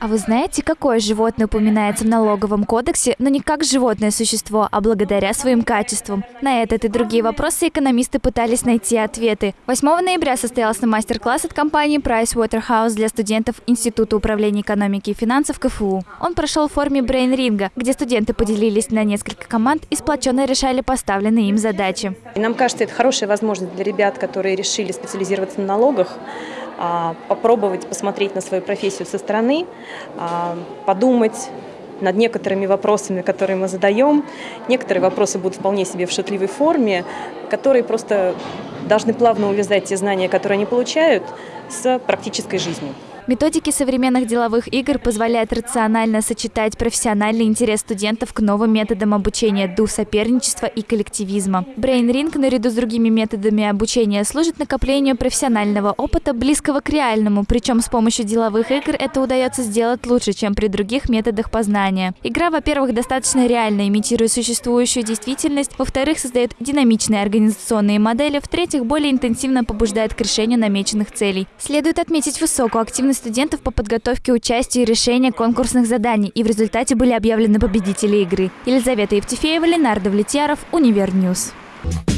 А вы знаете, какое животное упоминается в налоговом кодексе, но не как животное существо, а благодаря своим качествам? На этот и другие вопросы экономисты пытались найти ответы. 8 ноября состоялся мастер-класс от компании Pricewaterhouse для студентов Института управления экономики и финансов КФУ. Он прошел в форме брейн-ринга, где студенты поделились на несколько команд и сплоченно решали поставленные им задачи. И нам кажется, это хорошая возможность для ребят, которые решили специализироваться на налогах, попробовать посмотреть на свою профессию со стороны, а, подумать над некоторыми вопросами, которые мы задаем. Некоторые вопросы будут вполне себе в шутливой форме, которые просто должны плавно увязать те знания, которые они получают, с практической жизнью. Методики современных деловых игр позволяют рационально сочетать профессиональный интерес студентов к новым методам обучения, дух соперничества и коллективизма. Brain Ring наряду с другими методами обучения служит накоплению профессионального опыта, близкого к реальному, причем с помощью деловых игр это удается сделать лучше, чем при других методах познания. Игра, во-первых, достаточно реально имитирует существующую действительность, во-вторых, создает динамичные организационные модели, в-третьих, более интенсивно побуждает к решению намеченных целей. Следует отметить высокую активность студентов по подготовке, участию и решению конкурсных заданий, и в результате были объявлены победители игры. Елизавета Евтефеева, Ленар Давлетьяров, Univer News. Thank